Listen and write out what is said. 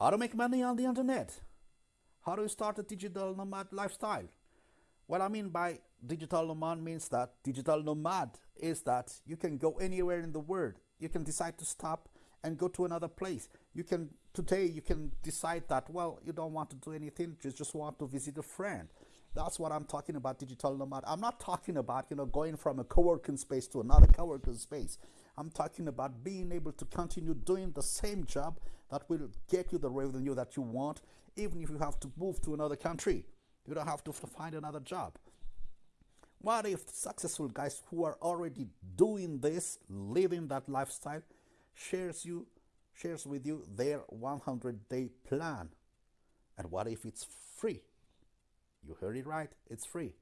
How to make money on the internet? How you start a digital nomad lifestyle? What I mean by digital nomad means that digital nomad is that you can go anywhere in the world. You can decide to stop and go to another place. You can today you can decide that well you don't want to do anything, you just want to visit a friend. That's what I'm talking about digital nomad. I'm not talking about, you know, going from a co-working space to another co-working space. I'm talking about being able to continue doing the same job that will get you the revenue that you want, even if you have to move to another country. You don't have to find another job. What if successful guys who are already doing this, living that lifestyle, shares you shares with you their 100 day plan? And what if it's free? You heard it right, it's free.